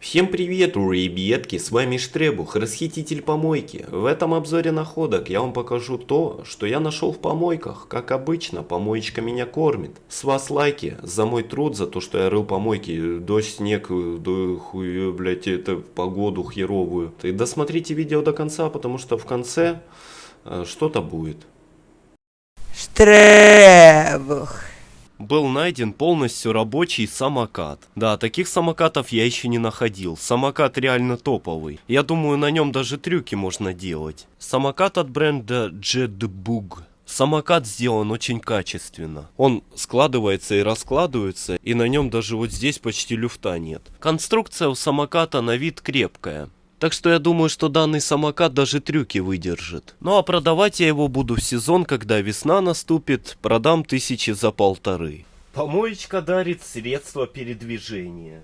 Всем привет, ребятки, с вами Штребух, расхититель помойки. В этом обзоре находок я вам покажу то, что я нашел в помойках. Как обычно, помоечка меня кормит. С вас лайки за мой труд, за то, что я рыл помойки. Дождь, снег, да хуй, блять, это погоду херовую. И досмотрите видео до конца, потому что в конце э, что-то будет. Штребух. Был найден полностью рабочий самокат. Да, таких самокатов я еще не находил. Самокат реально топовый. Я думаю, на нем даже трюки можно делать. Самокат от бренда Jetbug. Самокат сделан очень качественно. Он складывается и раскладывается, и на нем даже вот здесь почти люфта нет. Конструкция у самоката на вид крепкая. Так что я думаю, что данный самокат даже трюки выдержит. Ну а продавать я его буду в сезон, когда весна наступит, продам тысячи за полторы. Помоечка дарит средства передвижения.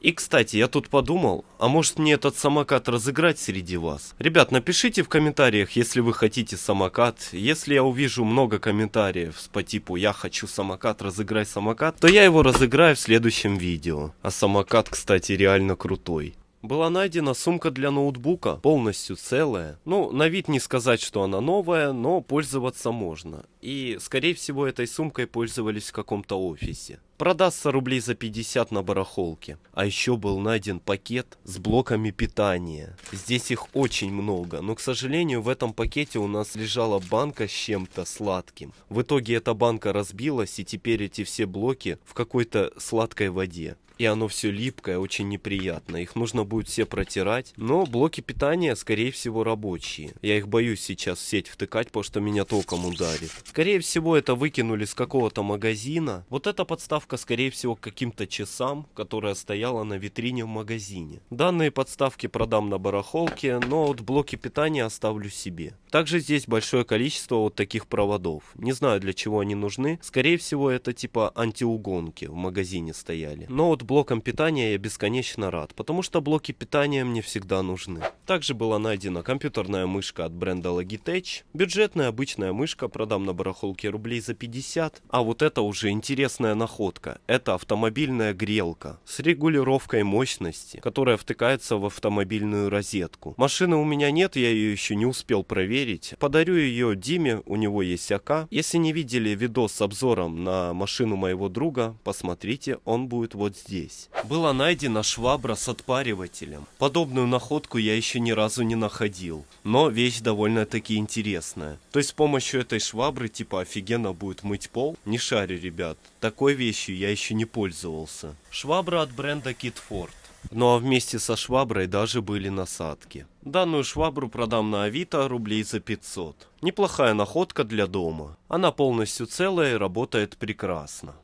И, кстати, я тут подумал, а может мне этот самокат разыграть среди вас? Ребят, напишите в комментариях, если вы хотите самокат. Если я увижу много комментариев по типу «Я хочу самокат, разыграй самокат», то я его разыграю в следующем видео. А самокат, кстати, реально крутой. Была найдена сумка для ноутбука, полностью целая. Ну, на вид не сказать, что она новая, но пользоваться можно. И, скорее всего, этой сумкой пользовались в каком-то офисе. Продастся рублей за 50 на барахолке. А еще был найден пакет с блоками питания. Здесь их очень много, но, к сожалению, в этом пакете у нас лежала банка с чем-то сладким. В итоге эта банка разбилась, и теперь эти все блоки в какой-то сладкой воде и оно все липкое, очень неприятно. Их нужно будет все протирать. Но блоки питания, скорее всего, рабочие. Я их боюсь сейчас в сеть втыкать, потому что меня током ударит. Скорее всего, это выкинули с какого-то магазина. Вот эта подставка, скорее всего, к каким-то часам, которая стояла на витрине в магазине. Данные подставки продам на барахолке, но вот блоки питания оставлю себе. Также здесь большое количество вот таких проводов. Не знаю, для чего они нужны. Скорее всего, это типа антиугонки в магазине стояли. Но вот блоком питания я бесконечно рад, потому что блоки питания мне всегда нужны. Также была найдена компьютерная мышка от бренда Logitech. Бюджетная обычная мышка, продам на барахолке рублей за 50. А вот это уже интересная находка. Это автомобильная грелка с регулировкой мощности, которая втыкается в автомобильную розетку. Машины у меня нет, я ее еще не успел проверить. Подарю ее Диме, у него есть АК. Если не видели видос с обзором на машину моего друга, посмотрите, он будет вот здесь здесь. Была найдена швабра с отпаривателем. Подобную находку я еще ни разу не находил. Но вещь довольно-таки интересная. То есть с помощью этой швабры типа офигенно будет мыть пол? Не шарю, ребят. Такой вещью я еще не пользовался. Швабра от бренда Kidford. Ну а вместе со шваброй даже были насадки. Данную швабру продам на Авито рублей за 500. Неплохая находка для дома. Она полностью целая и работает прекрасно.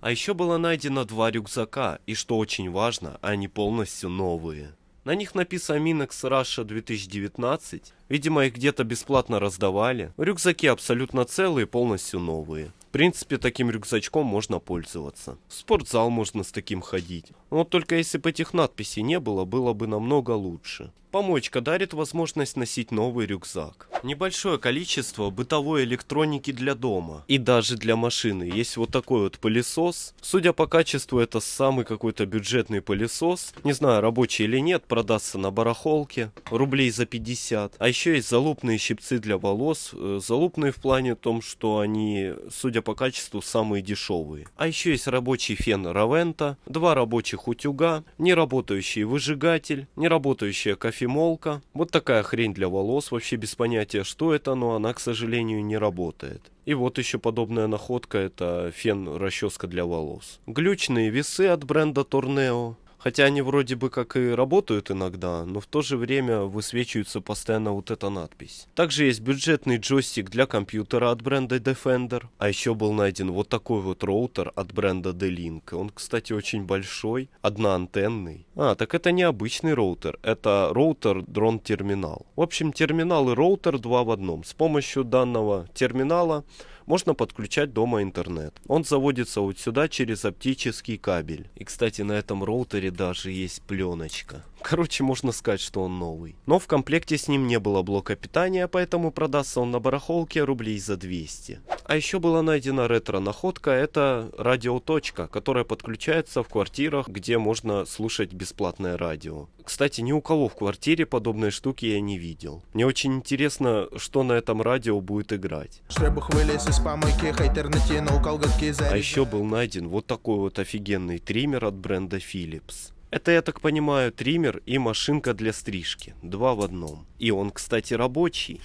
А еще было найдено два рюкзака, и что очень важно, они полностью новые. На них написано Minex Russia 2019. Видимо, их где-то бесплатно раздавали. Рюкзаки абсолютно целые, полностью новые. В принципе, таким рюкзачком можно пользоваться. В спортзал можно с таким ходить. Но только если бы этих надписей не было, было бы намного лучше. Помочка дарит возможность носить новый рюкзак. Небольшое количество бытовой электроники для дома. И даже для машины. Есть вот такой вот пылесос. Судя по качеству, это самый какой-то бюджетный пылесос. Не знаю, рабочий или нет, продастся на барахолке. Рублей за 50. А еще есть залупные щипцы для волос. Э, залупные в плане том, что они, судя по качеству, самые дешевые. А еще есть рабочий фен Равента. Два рабочих утюга. Неработающий выжигатель. Неработающая кофе кофемолка. Вот такая хрень для волос, вообще без понятия, что это, но она, к сожалению, не работает. И вот еще подобная находка, это фен-расческа для волос. Глючные весы от бренда Torneo. Хотя они вроде бы как и работают иногда, но в то же время высвечивается постоянно вот эта надпись. Также есть бюджетный джойстик для компьютера от бренда Defender. А еще был найден вот такой вот роутер от бренда D-Link. Он, кстати, очень большой, одноантенный. А, так это не обычный роутер, это роутер GPON терминал. В общем, терминал и роутер два в одном. С помощью данного терминала можно подключать дома интернет. Он заводится вот сюда через оптический кабель. И, кстати, на этом роутере даже есть пленочка. Короче, можно сказать, что он новый. Но в комплекте с ним не было блока питания, поэтому продастся он на барахолке рублей за 200. А еще была найдена ретро-находка, это радиоточка, которая подключается в квартирах, где можно слушать бесплатное радио. Кстати, ни у кого в квартире подобной штуки я не видел. Мне очень интересно, что на этом радио будет играть. А еще был найден вот такой вот офигенный триммер от бренда Philips. Это, я так понимаю, триммер и машинка для стрижки. Два в одном. И он, кстати, рабочий.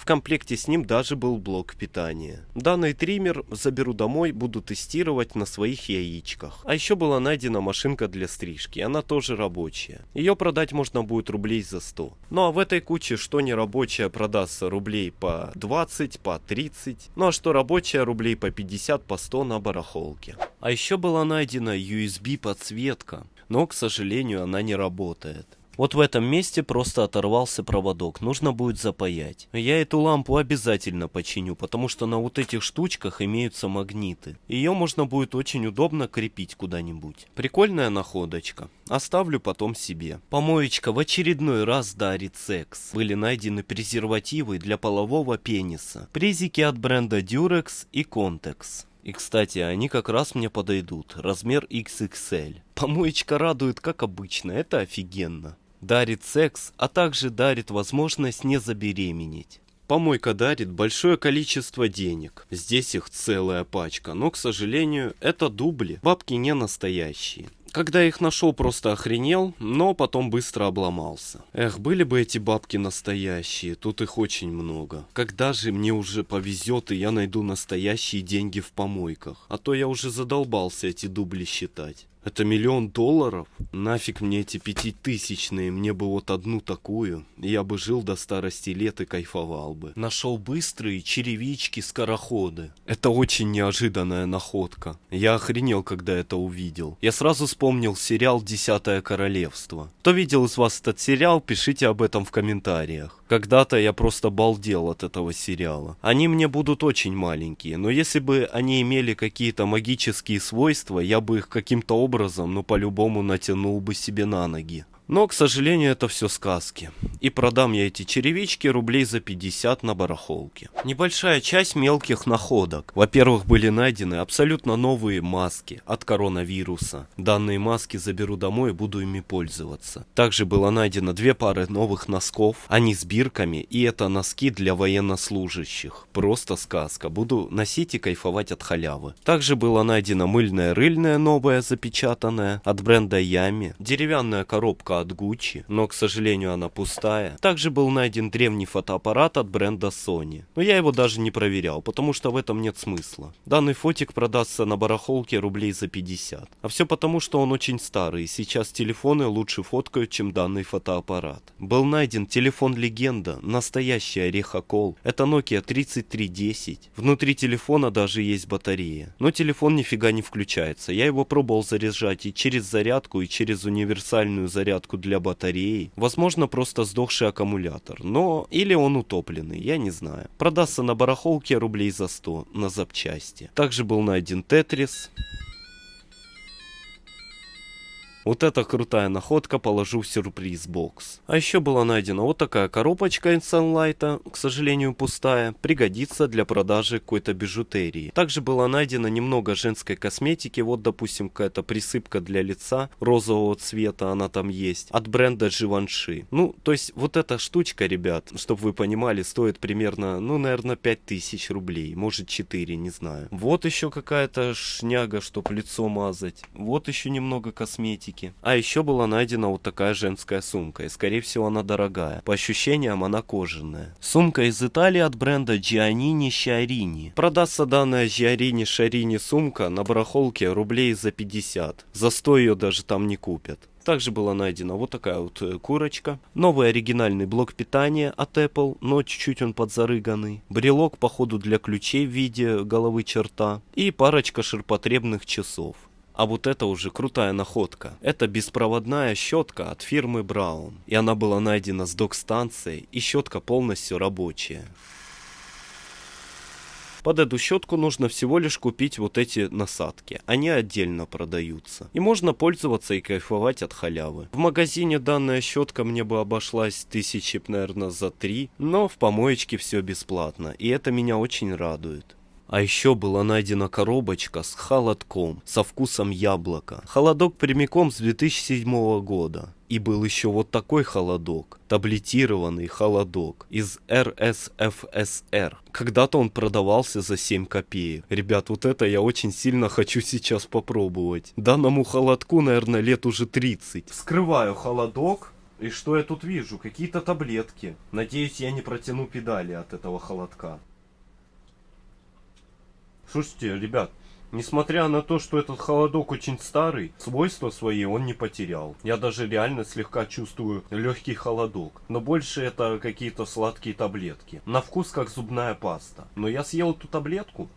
В комплекте с ним даже был блок питания. Данный триммер заберу домой, буду тестировать на своих яичках. А еще была найдена машинка для стрижки, она тоже рабочая. Ее продать можно будет рублей за 100. Ну а в этой куче что не рабочая продастся рублей по 20, по 30. Ну а что рабочая рублей по 50, по 100 на барахолке. А еще была найдена USB подсветка, но к сожалению она не работает. Вот в этом месте просто оторвался проводок, нужно будет запаять. Я эту лампу обязательно починю, потому что на вот этих штучках имеются магниты. Ее можно будет очень удобно крепить куда-нибудь. Прикольная находочка. Оставлю потом себе. Помоечка в очередной раз дарит секс. Были найдены презервативы для полового пениса. Презики от бренда Durex и Contex. И, кстати, они как раз мне подойдут. Размер XXL. Помоечка радует, как обычно. Это офигенно дарит секс, а также дарит возможность не забеременеть. Помойка дарит большое количество денег. Здесь их целая пачка, но, к сожалению, это дубли. Бабки не настоящие. Когда их нашел, просто охренел, но потом быстро обломался. Эх, были бы эти бабки настоящие, тут их очень много. Когда же мне уже повезет и я найду настоящие деньги в помойках? А то я уже задолбался эти дубли считать. Это миллион долларов? Нафиг мне эти пятитысячные, мне бы вот одну такую. Я бы жил до старости лет и кайфовал бы. Нашел быстрые черевички-скороходы. Это очень неожиданная находка. Я охренел, когда это увидел. Я сразу вспомнил сериал «Десятое королевство». Кто видел из вас этот сериал, пишите об этом в комментариях. Когда-то я просто балдел от этого сериала. Они мне будут очень маленькие, но если бы они имели какие-то магические свойства, я бы их каким-то образом, ну по-любому натянул бы себе на ноги. Но, к сожалению, это все сказки. И продам я эти черевички рублей за 50 на барахолке. Небольшая часть мелких находок. Во-первых, были найдены абсолютно новые маски от коронавируса. Данные маски заберу домой и буду ими пользоваться. Также было найдено две пары новых носков. Они с бирками, и это носки для военнослужащих. Просто сказка. Буду носить и кайфовать от халявы. Также было найдено мыльное рыльное новое запечатанное от бренда Ями. Деревянная коробка от Gucci, но, к сожалению, она пустая. Также был найден древний фотоаппарат от бренда Sony. Но я его даже не проверял, потому что в этом нет смысла. Данный фотик продастся на барахолке рублей за 50. А все потому, что он очень старый, и сейчас телефоны лучше фоткают, чем данный фотоаппарат. Был найден телефон-легенда, настоящий орехокол. Это Nokia 3310. Внутри телефона даже есть батарея. Но телефон нифига не включается. Я его пробовал заряжать и через зарядку, и через универсальную зарядку зарядку для батареи, возможно просто сдохший аккумулятор, но или он утопленный, я не знаю. Продастся на барахолке рублей за 100 на запчасти. Также был найден Тетрис. Вот эта крутая находка положу в сюрприз-бокс. А еще была найдена вот такая коробочка из Sunlight, к сожалению пустая, пригодится для продажи какой-то бижутерии. Также была найдена немного женской косметики, вот допустим какая-то присыпка для лица розового цвета, она там есть, от бренда Givenchy. Ну, то есть вот эта штучка, ребят, чтобы вы понимали, стоит примерно, ну, наверное, 5000 рублей, может 4, не знаю. Вот еще какая-то шняга, чтобы лицо мазать, вот еще немного косметики косметики. А еще была найдена вот такая женская сумка, и скорее всего она дорогая. По ощущениям она кожаная. Сумка из Италии от бренда Giannini Sciarini. Продастся данная Giannini Sciarini сумка на барахолке рублей за 50. За 100 ее даже там не купят. Также была найдена вот такая вот э, курочка. Новый оригинальный блок питания от Apple, но чуть-чуть он подзарыганный. Брелок, походу, для ключей в виде головы черта. И парочка ширпотребных часов. А вот это уже крутая находка. Это беспроводная щетка от фирмы Браун. И она была найдена с док-станцией, и щетка полностью рабочая. Под эту щетку нужно всего лишь купить вот эти насадки. Они отдельно продаются. И можно пользоваться и кайфовать от халявы. В магазине данная щетка мне бы обошлась тысячи, наверное, за три. Но в помоечке все бесплатно. И это меня очень радует. А еще была найдена коробочка с холодком со вкусом яблока. Холодок прямиком с 2007 года. И был еще вот такой холодок, таблетированный холодок из РСФСР. Когда-то он продавался за 7 копеек. Ребят, вот это я очень сильно хочу сейчас попробовать. Данному холодку, наверное, лет уже 30. Вскрываю холодок. И что я тут вижу? Какие-то таблетки. Надеюсь, я не протяну педали от этого холодка. Слушайте, ребят, несмотря на то, что этот холодок очень старый, свойства свои он не потерял. Я даже реально слегка чувствую легкий холодок. Но больше это какие-то сладкие таблетки. На вкус как зубная паста. Но я съел эту таблетку,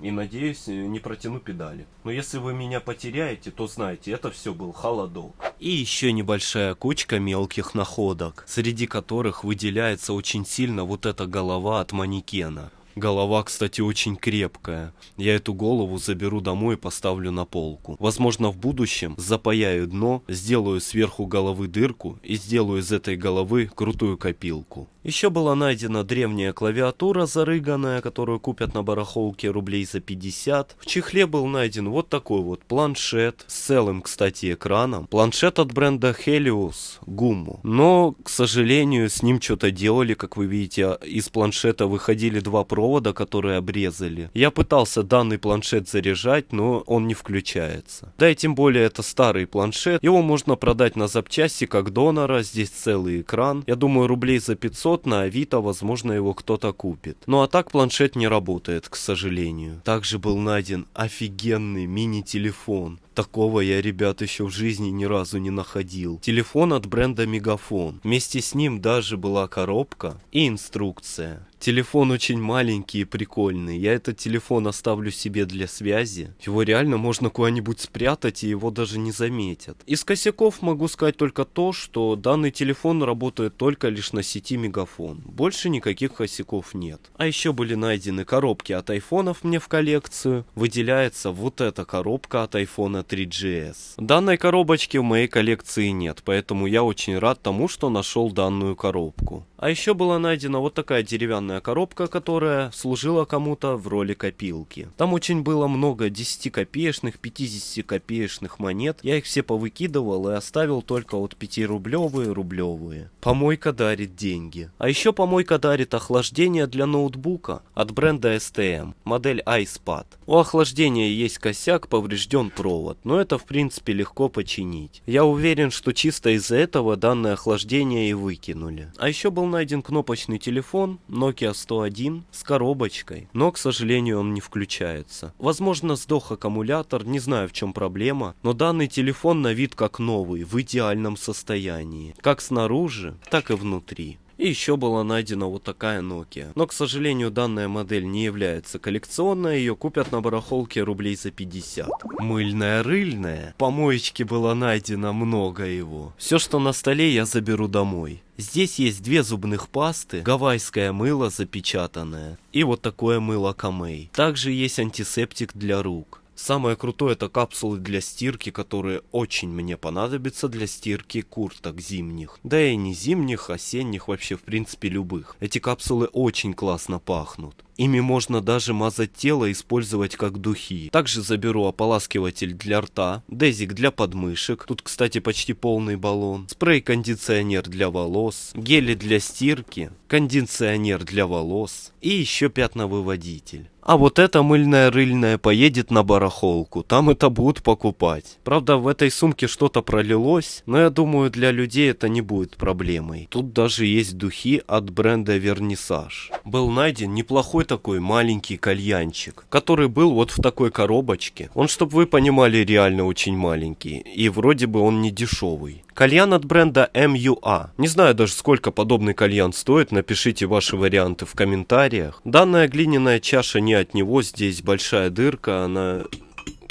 и надеюсь не протяну педали. Но если вы меня потеряете, то знайте, это все был холодок. И еще небольшая кучка мелких находок, среди которых выделяется очень сильно вот эта голова от манекена. Голова, кстати, очень крепкая. Я эту голову заберу домой и поставлю на полку. Возможно, в будущем запаяю дно, сделаю сверху головы дырку и сделаю из этой головы крутую копилку. Еще была найдена древняя клавиатура зарыганная, которую купят на барахолке рублей за 50. В чехле был найден вот такой вот планшет с целым, кстати, экраном. Планшет от бренда Helios Gummo. Но, к сожалению, с ним что-то делали, как вы видите, из планшета выходили два провода, которые обрезали. Я пытался данный планшет заряжать, но он не включается. Да и тем более это старый планшет. Его можно продать на запчасти как донора. Здесь целый экран. Я думаю, рублей за 500 500 на Авито, возможно, его кто-то купит. Ну а так планшет не работает, к сожалению. Также был найден офигенный мини-телефон. Такого я, ребят, еще в жизни ни разу не находил. Телефон от бренда Мегафон. Вместе с ним даже была коробка и инструкция. Телефон очень маленький и прикольный. Я этот телефон оставлю себе для связи. Его реально можно куда-нибудь спрятать, и его даже не заметят. Из косяков могу сказать только то, что данный телефон работает только лишь на сети Мегафон. Больше никаких косяков нет. А еще были найдены коробки от айфонов мне в коллекцию. Выделяется вот эта коробка от айфона 3GS. Данной коробочки в моей коллекции нет, поэтому я очень рад тому, что нашел данную коробку. А еще была найдена вот такая деревянная коробка, которая служила кому-то в роли копилки. Там очень было много 10 копеечных, 50 копеечных монет. Я их все повыкидывал и оставил только вот 5 рублевые. Помойка дарит деньги. А еще помойка дарит охлаждение для ноутбука от бренда STM, модель iSpad. У охлаждения есть косяк, поврежден провод. Но это в принципе легко починить. Я уверен, что чисто из-за этого данное охлаждение и выкинули. А еще был найден кнопочный телефон Nokia 101 с коробочкой, но к сожалению он не включается. Возможно сдох аккумулятор, не знаю в чем проблема, но данный телефон на вид как новый, в идеальном состоянии. Как снаружи, так и внутри. И еще была найдена вот такая Nokia. Но, к сожалению, данная модель не является коллекционной, ее купят на барахолке рублей за 50. Мыльная рыльная. Помоечки было найдено много его. Все, что на столе, я заберу домой. Здесь есть две зубных пасты, гавайское мыло запечатанное и вот такое мыло Камей. Также есть антисептик для рук. Самое крутое это капсулы для стирки, которые очень мне понадобятся для стирки курток зимних. Да и не зимних, осенних, вообще в принципе любых. Эти капсулы очень классно пахнут. Ими можно даже мазать тело и использовать как духи. Также заберу ополаскиватель для рта, дезик для подмышек, тут кстати почти полный баллон, спрей-кондиционер для волос, гели для стирки, кондиционер для волос и еще пятновыводитель. А вот эта мыльная рыльная поедет на барахолку, там это будут покупать. Правда, в этой сумке что-то пролилось, но я думаю, для людей это не будет проблемой. Тут даже есть духи от бренда Вернисаж. Был найден неплохой такой маленький кальянчик, который был вот в такой коробочке. Он, чтобы вы понимали, реально очень маленький. И вроде бы он не дешевый. Кальян от бренда MUA. Не знаю даже сколько подобный кальян стоит, напишите ваши варианты в комментариях. Данная глиняная чаша не от него, здесь большая дырка, она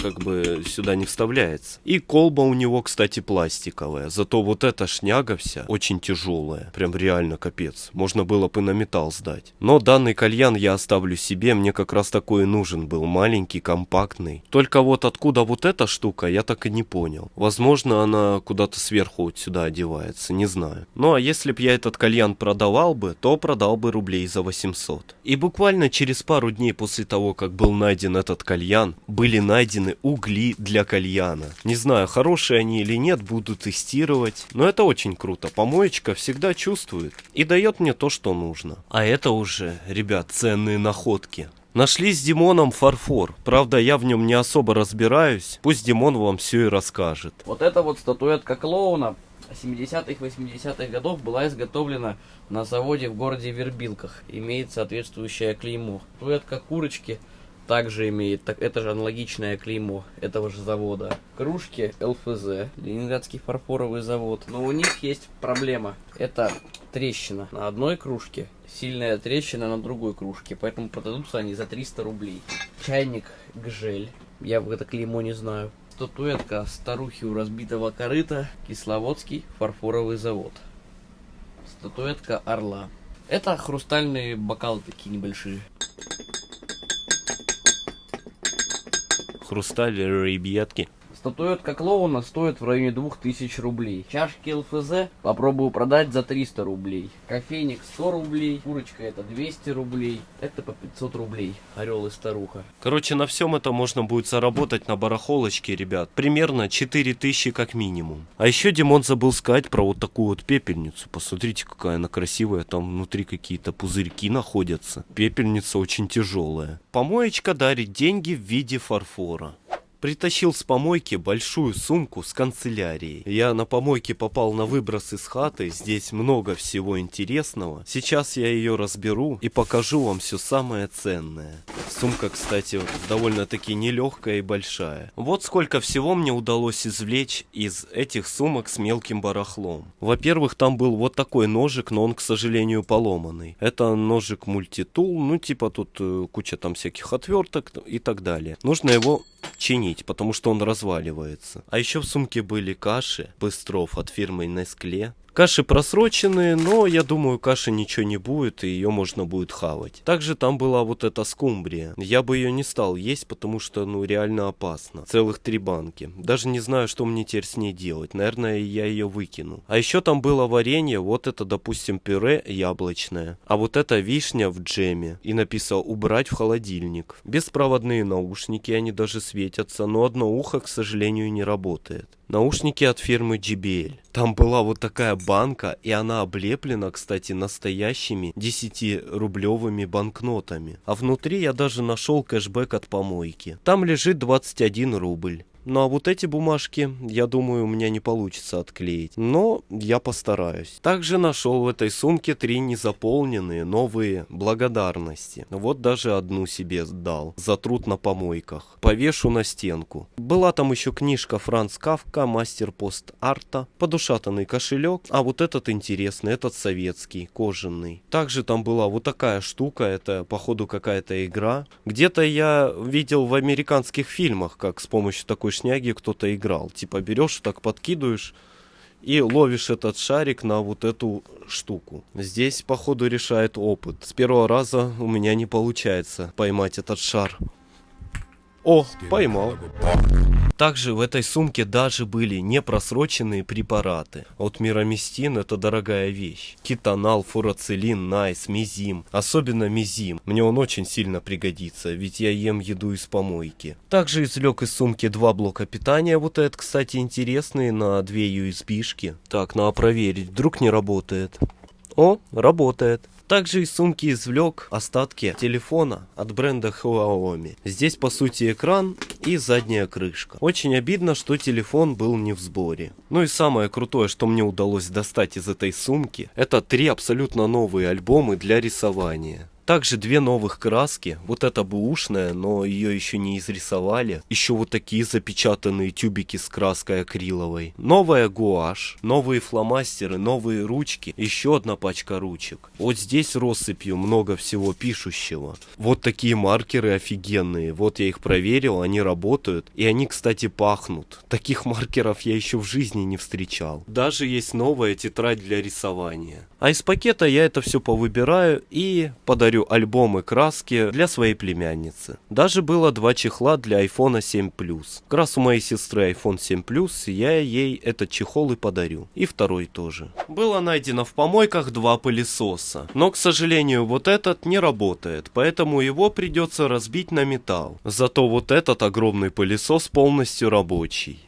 как бы сюда не вставляется. И колба у него, кстати, пластиковая. Зато вот эта шняга вся очень тяжелая. Прям реально капец. Можно было бы на металл сдать. Но данный кальян я оставлю себе. Мне как раз такой и нужен был. Маленький, компактный. Только вот откуда вот эта штука, я так и не понял. Возможно, она куда-то сверху вот сюда одевается. Не знаю. Ну а если б я этот кальян продавал бы, то продал бы рублей за 800. И буквально через пару дней после того, как был найден этот кальян, были найдены угли для кальяна. Не знаю, хорошие они или нет, буду тестировать. Но это очень круто. Помоечка всегда чувствует и дает мне то, что нужно. А это уже, ребят, ценные находки. Нашли с Димоном фарфор. Правда, я в нем не особо разбираюсь. Пусть Димон вам все и расскажет. Вот эта вот статуэтка клоуна 70-х, 80-х годов была изготовлена на заводе в городе Вербилках. Имеет соответствующее клеймо. Статуэтка курочки также имеет, так, это же аналогичное клеймо этого же завода. Кружки ЛФЗ, Ленинградский фарфоровый завод. Но у них есть проблема. Это трещина на одной кружке, сильная трещина на другой кружке. Поэтому продадутся они за 300 рублей. Чайник Гжель. Я это клеймо не знаю. Статуэтка старухи у разбитого корыта. Кисловодский фарфоровый завод. Статуэтка орла. Это хрустальные бокалы такие небольшие. Хрусталь, ребятки. Статуэтка клоуна стоит в районе 2000 рублей. Чашки ЛФЗ попробую продать за 300 рублей. Кофейник 100 рублей. Курочка это 200 рублей. Это по 500 рублей. Орел и старуха. Короче, на всем это можно будет заработать на барахолочке, ребят. Примерно 4000 как минимум. А еще Димон забыл сказать про вот такую вот пепельницу. Посмотрите, какая она красивая. Там внутри какие-то пузырьки находятся. Пепельница очень тяжелая. Помоечка дарит деньги в виде фарфора. Притащил с помойки большую сумку с канцелярией. Я на помойке попал на выброс из хаты. Здесь много всего интересного. Сейчас я ее разберу и покажу вам все самое ценное. Сумка, кстати, довольно-таки нелегкая и большая. Вот сколько всего мне удалось извлечь из этих сумок с мелким барахлом. Во-первых, там был вот такой ножик, но он, к сожалению, поломанный. Это ножик мультитул, ну типа тут э, куча там всяких отверток и так далее. Нужно его чинить, потому что он разваливается. А еще в сумке были каши Быстров от фирмы Nestle. Каши просроченные, но я думаю, каши ничего не будет, и ее можно будет хавать. Также там была вот эта скумбрия. Я бы ее не стал есть, потому что, ну, реально опасно. Целых три банки. Даже не знаю, что мне теперь с ней делать. Наверное, я ее выкину. А еще там было варенье, вот это, допустим, пюре яблочное. А вот это вишня в джеме. И написал «убрать в холодильник». Беспроводные наушники, они даже светятся, но одно ухо, к сожалению, не работает. Наушники от фирмы JBL. Там была вот такая банка, и она облеплена, кстати, настоящими 10-рублевыми банкнотами. А внутри я даже нашел кэшбэк от помойки. Там лежит 21 рубль. Ну а вот эти бумажки, я думаю, у меня не получится отклеить. Но я постараюсь. Также нашел в этой сумке три незаполненные новые благодарности. Вот даже одну себе дал. За труд на помойках. Повешу на стенку. Была там еще книжка Франц Кавка, мастер пост-арта, подушатанный кошелек. А вот этот интересный, этот советский, кожаный. Также там была вот такая штука, это походу какая-то игра. Где-то я видел в американских фильмах, как с помощью такой шняги кто-то играл. Типа берешь, так подкидываешь и ловишь этот шарик на вот эту штуку. Здесь, походу, решает опыт. С первого раза у меня не получается поймать этот шар. О, поймал. Также в этой сумке даже были непросроченные препараты. От мироместин это дорогая вещь. Китанал, фурацилин, найс, мизим. Особенно мизим. Мне он очень сильно пригодится, ведь я ем еду из помойки. Также извлек из сумки два блока питания. Вот это, кстати, интересные на две USB-шки. Так, надо проверить, вдруг не работает. О, работает. Также из сумки извлек остатки телефона от бренда Xiaomi. Здесь по сути экран и задняя крышка. Очень обидно, что телефон был не в сборе. Ну и самое крутое, что мне удалось достать из этой сумки, это три абсолютно новые альбомы для рисования. Также две новых краски. Вот эта бэушная, но ее еще не изрисовали. Еще вот такие запечатанные тюбики с краской акриловой. Новая гуашь, новые фломастеры, новые ручки. Еще одна пачка ручек. Вот здесь россыпью много всего пишущего. Вот такие маркеры офигенные. Вот я их проверил, они работают. И они, кстати, пахнут. Таких маркеров я еще в жизни не встречал. Даже есть новая тетрадь для рисования. А из пакета я это все повыбираю и подарю альбомы краски для своей племянницы. Даже было два чехла для iPhone 7 Plus. Как раз у моей сестры iPhone 7 Plus, я ей этот чехол и подарю. И второй тоже. Было найдено в помойках два пылесоса. Но, к сожалению, вот этот не работает, поэтому его придется разбить на металл. Зато вот этот огромный пылесос полностью рабочий.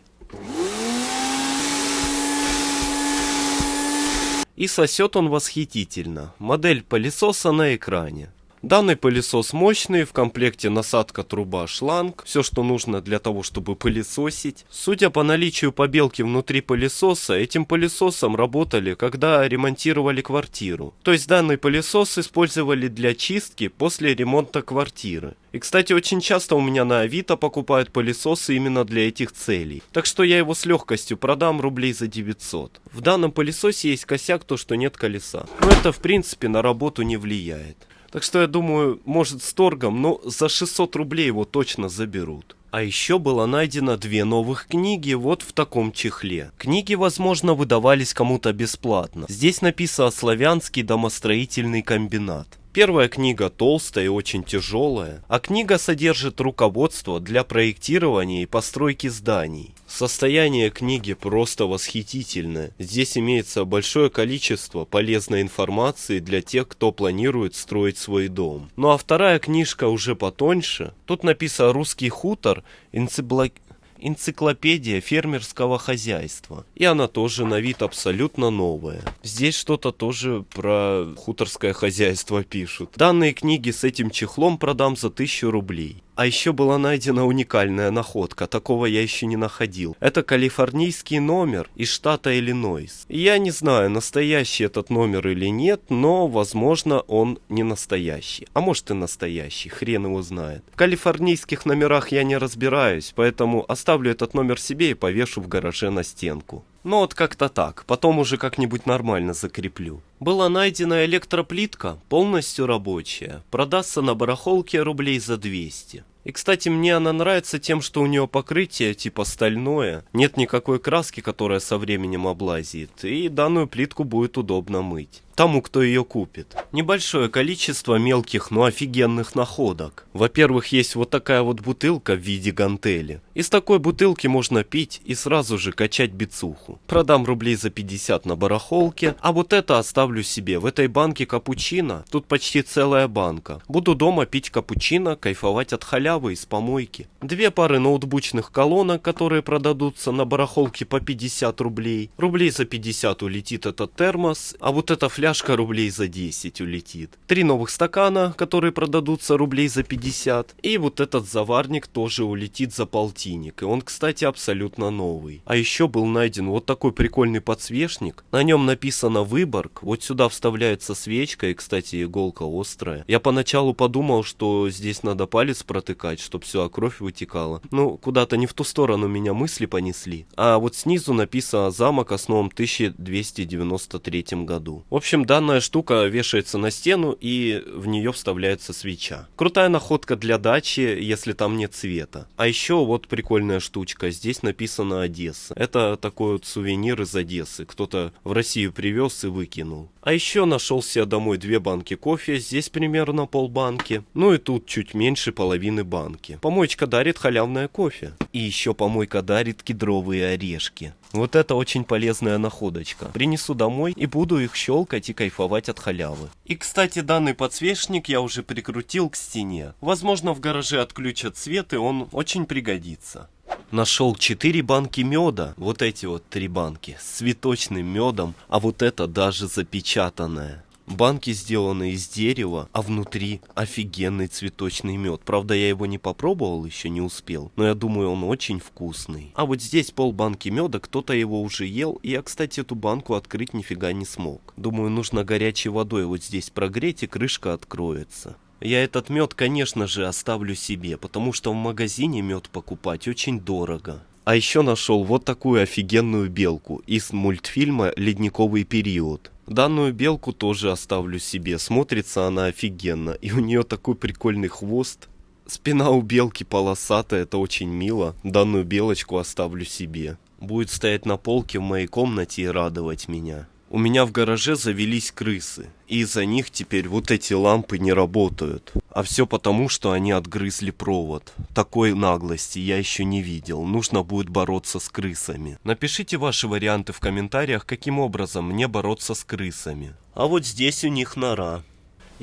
И сосет он восхитительно. Модель пылесоса на экране. Данный пылесос мощный, в комплекте насадка, труба, шланг, все что нужно для того, чтобы пылесосить. Судя по наличию побелки внутри пылесоса, этим пылесосом работали, когда ремонтировали квартиру. То есть данный пылесос использовали для чистки после ремонта квартиры. И, кстати, очень часто у меня на Авито покупают пылесосы именно для этих целей. Так что я его с легкостью продам рублей за 900. В данном пылесосе есть косяк, то что нет колеса. Но это в принципе на работу не влияет. Так что я думаю, может с торгом, но за 600 рублей его точно заберут. А еще было найдено две новых книги вот в таком чехле. Книги, возможно, выдавались кому-то бесплатно. Здесь написано «Славянский домостроительный комбинат». Первая книга толстая и очень тяжелая, а книга содержит руководство для проектирования и постройки зданий. Состояние книги просто восхитительное. Здесь имеется большое количество полезной информации для тех, кто планирует строить свой дом. Ну а вторая книжка уже потоньше. Тут написано «Русский хутор», энциклопедия энциклопедия фермерского хозяйства. И она тоже на вид абсолютно новая. Здесь что-то тоже про хуторское хозяйство пишут. Данные книги с этим чехлом продам за 1000 рублей. А еще была найдена уникальная находка, такого я еще не находил. Это калифорнийский номер из штата Иллинойс. Я не знаю, настоящий этот номер или нет, но, возможно, он не настоящий. А может и настоящий, хрен его знает. В калифорнийских номерах я не разбираюсь, поэтому оставлю этот номер себе и повешу в гараже на стенку. Ну вот как-то так, потом уже как-нибудь нормально закреплю. Была найдена электроплитка, полностью рабочая. Продастся на барахолке рублей за 200. И, кстати, мне она нравится тем, что у нее покрытие типа стальное, нет никакой краски, которая со временем облазит, и данную плитку будет удобно мыть тому, кто ее купит. Небольшое количество мелких, но офигенных находок. Во-первых, есть вот такая вот бутылка в виде гантели. Из такой бутылки можно пить и сразу же качать бицуху. Продам рублей за 50 на барахолке, а вот это оставлю себе. В этой банке капучино, тут почти целая банка. Буду дома пить капучино, кайфовать от халявы из помойки. Две пары ноутбучных колонок, которые продадутся на барахолке по 50 рублей. Рублей за 50 улетит этот термос, а вот эта фляжка фляжка рублей за 10 улетит. Три новых стакана, которые продадутся рублей за 50. И вот этот заварник тоже улетит за полтинник. И он, кстати, абсолютно новый. А еще был найден вот такой прикольный подсвечник. На нем написано Выборг. Вот сюда вставляется свечка. И, кстати, иголка острая. Я поначалу подумал, что здесь надо палец протыкать, чтобы все, а кровь вытекала. Ну, куда-то не в ту сторону меня мысли понесли. А вот снизу написано «Замок основан в 1293 году». В общем, общем, данная штука вешается на стену и в нее вставляется свеча. Крутая находка для дачи, если там нет света. А еще вот прикольная штучка. Здесь написано Одесса. Это такой вот сувенир из Одессы. Кто-то в Россию привез и выкинул. А еще нашел себе домой две банки кофе. Здесь примерно полбанки. Ну и тут чуть меньше половины банки. Помоечка дарит халявное кофе. И еще помойка дарит кедровые орешки. Вот это очень полезная находочка. Принесу домой и буду их щелкать и кайфовать от халявы. И кстати, данный подсвечник я уже прикрутил к стене. Возможно в гараже отключат свет и он очень пригодится. Нашел 4 банки меда, вот эти вот три банки, с цветочным медом, а вот это даже запечатанное. Банки сделаны из дерева, а внутри офигенный цветочный мед. Правда, я его не попробовал, еще не успел, но я думаю, он очень вкусный. А вот здесь пол банки меда, кто-то его уже ел, и я, кстати, эту банку открыть нифига не смог. Думаю, нужно горячей водой вот здесь прогреть, и крышка откроется. Я этот мед, конечно же, оставлю себе, потому что в магазине мед покупать очень дорого. А еще нашел вот такую офигенную белку из мультфильма «Ледниковый период». Данную белку тоже оставлю себе, смотрится она офигенно, и у нее такой прикольный хвост. Спина у белки полосатая, это очень мило. Данную белочку оставлю себе. Будет стоять на полке в моей комнате и радовать меня. У меня в гараже завелись крысы, и из-за них теперь вот эти лампы не работают. А все потому, что они отгрызли провод. Такой наглости я еще не видел. Нужно будет бороться с крысами. Напишите ваши варианты в комментариях, каким образом мне бороться с крысами. А вот здесь у них нора.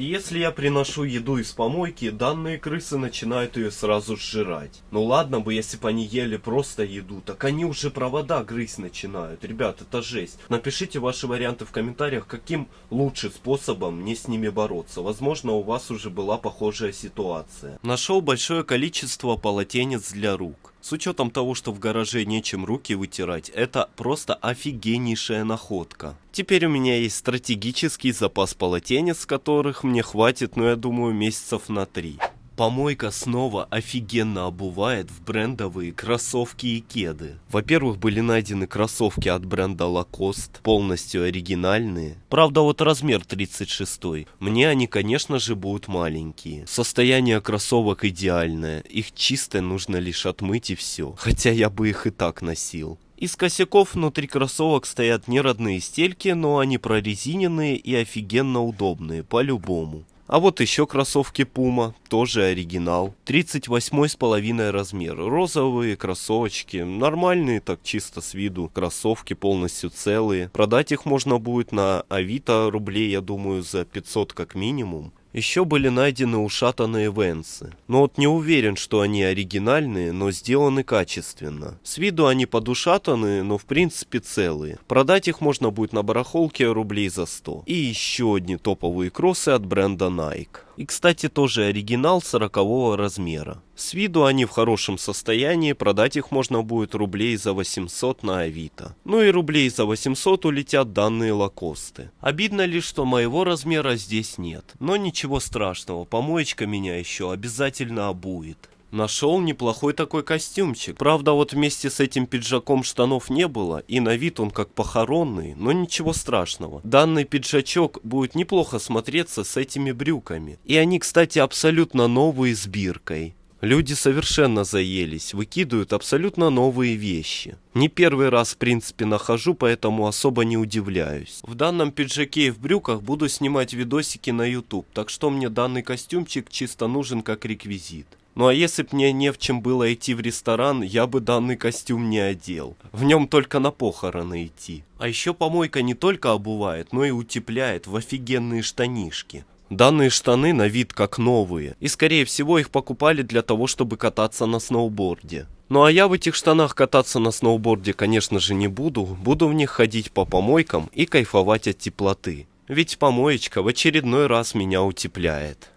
Если я приношу еду из помойки, данные крысы начинают ее сразу сжирать. Ну ладно бы, если бы они ели просто еду, так они уже провода грызть начинают. Ребят, это жесть. Напишите ваши варианты в комментариях, каким лучше способом мне с ними бороться. Возможно, у вас уже была похожая ситуация. Нашел большое количество полотенец для рук. С учетом того, что в гараже нечем руки вытирать, это просто офигеннейшая находка. Теперь у меня есть стратегический запас полотенец, которых мне хватит, ну я думаю, месяцев на три. Помойка снова офигенно обувает в брендовые кроссовки и кеды. Во-первых, были найдены кроссовки от бренда Lacoste, полностью оригинальные. Правда, вот размер 36. Мне они, конечно же, будут маленькие. Состояние кроссовок идеальное. Их чисто нужно лишь отмыть и все. Хотя я бы их и так носил. Из косяков внутри кроссовок стоят не родные стельки, но они прорезиненные и офигенно удобные, по-любому. А вот еще кроссовки Puma, тоже оригинал. 38 с половиной размер. Розовые кроссовочки, нормальные так чисто с виду. Кроссовки полностью целые. Продать их можно будет на Авито рублей, я думаю, за 500 как минимум. Еще были найдены ушатанные венсы. Но вот не уверен, что они оригинальные, но сделаны качественно. С виду они подушатанные, но в принципе целые. Продать их можно будет на барахолке рублей за 100. И еще одни топовые кроссы от бренда Nike. И, кстати, тоже оригинал 40 размера. С виду они в хорошем состоянии, продать их можно будет рублей за 800 на Авито. Ну и рублей за 800 улетят данные лакосты. Обидно лишь, что моего размера здесь нет. Но ничего страшного, помоечка меня еще обязательно обует. Нашел неплохой такой костюмчик. Правда, вот вместе с этим пиджаком штанов не было, и на вид он как похоронный, но ничего страшного. Данный пиджачок будет неплохо смотреться с этими брюками. И они, кстати, абсолютно новые с биркой. Люди совершенно заелись, выкидывают абсолютно новые вещи. Не первый раз, в принципе, нахожу, поэтому особо не удивляюсь. В данном пиджаке и в брюках буду снимать видосики на YouTube, так что мне данный костюмчик чисто нужен как реквизит. Ну а если б мне не в чем было идти в ресторан, я бы данный костюм не одел. В нем только на похороны идти. А еще помойка не только обувает, но и утепляет в офигенные штанишки. Данные штаны на вид как новые, и скорее всего их покупали для того, чтобы кататься на сноуборде. Ну а я в этих штанах кататься на сноуборде, конечно же, не буду, буду в них ходить по помойкам и кайфовать от теплоты. Ведь помоечка в очередной раз меня утепляет.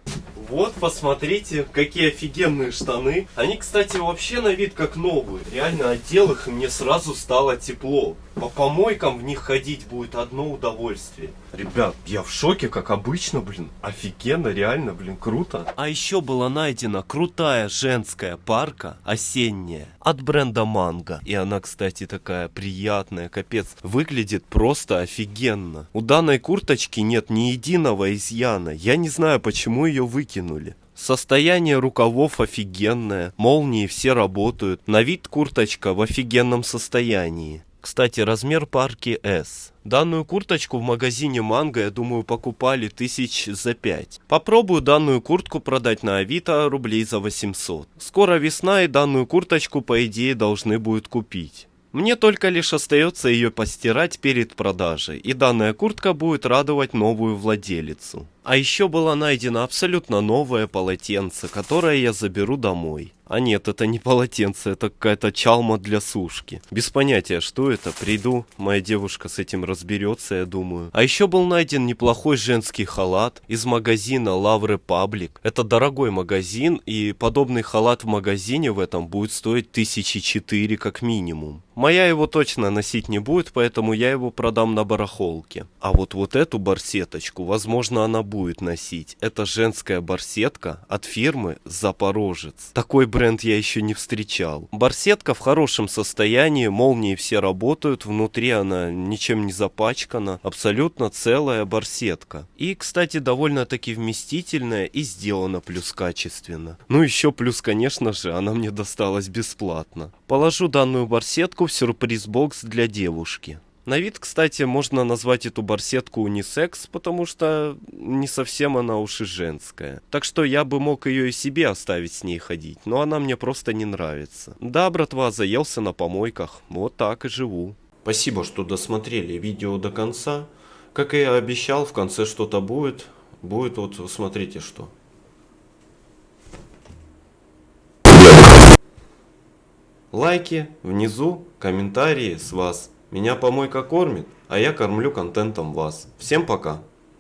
Вот, посмотрите, какие офигенные штаны. Они, кстати, вообще на вид как новые. Реально одел их, и мне сразу стало тепло. По помойкам в них ходить будет одно удовольствие. Ребят, я в шоке, как обычно, блин. Офигенно, реально, блин, круто. А еще была найдена крутая женская парка, осенняя, от бренда Манго. И она, кстати, такая приятная, капец. Выглядит просто офигенно. У данной курточки нет ни единого изъяна. Я не знаю, почему ее выкинули. Состояние рукавов офигенное, молнии все работают, на вид курточка в офигенном состоянии. Кстати, размер парки S. Данную курточку в магазине Манго, я думаю, покупали тысяч за 5. Попробую данную куртку продать на Авито рублей за 800. Скоро весна и данную курточку, по идее, должны будут купить. Мне только лишь остается ее постирать перед продажей, и данная куртка будет радовать новую владелицу. А еще было найдено абсолютно новое полотенце, которое я заберу домой. А нет, это не полотенце, это какая-то чалма для сушки. Без понятия, что это. Приду, моя девушка с этим разберется, я думаю. А еще был найден неплохой женский халат из магазина Love Republic. Это дорогой магазин, и подобный халат в магазине в этом будет стоить тысячи четыре как минимум. Моя его точно носить не будет, поэтому я его продам на барахолке. А вот вот эту барсеточку, возможно, она носить. Это женская барсетка от фирмы Запорожец. Такой бренд я еще не встречал. Барсетка в хорошем состоянии, молнии все работают, внутри она ничем не запачкана, абсолютно целая барсетка. И, кстати, довольно-таки вместительная и сделана плюс качественно. Ну еще плюс, конечно же, она мне досталась бесплатно. Положу данную барсетку в сюрприз-бокс для девушки. На вид, кстати, можно назвать эту барсетку унисекс, потому что не совсем она уж и женская. Так что я бы мог ее и себе оставить с ней ходить, но она мне просто не нравится. Да, братва, заелся на помойках, вот так и живу. Спасибо, что досмотрели видео до конца. Как и обещал, в конце что-то будет. Будет вот, смотрите что. Лайки внизу, комментарии с вас. Меня помойка кормит, а я кормлю контентом вас. Всем пока.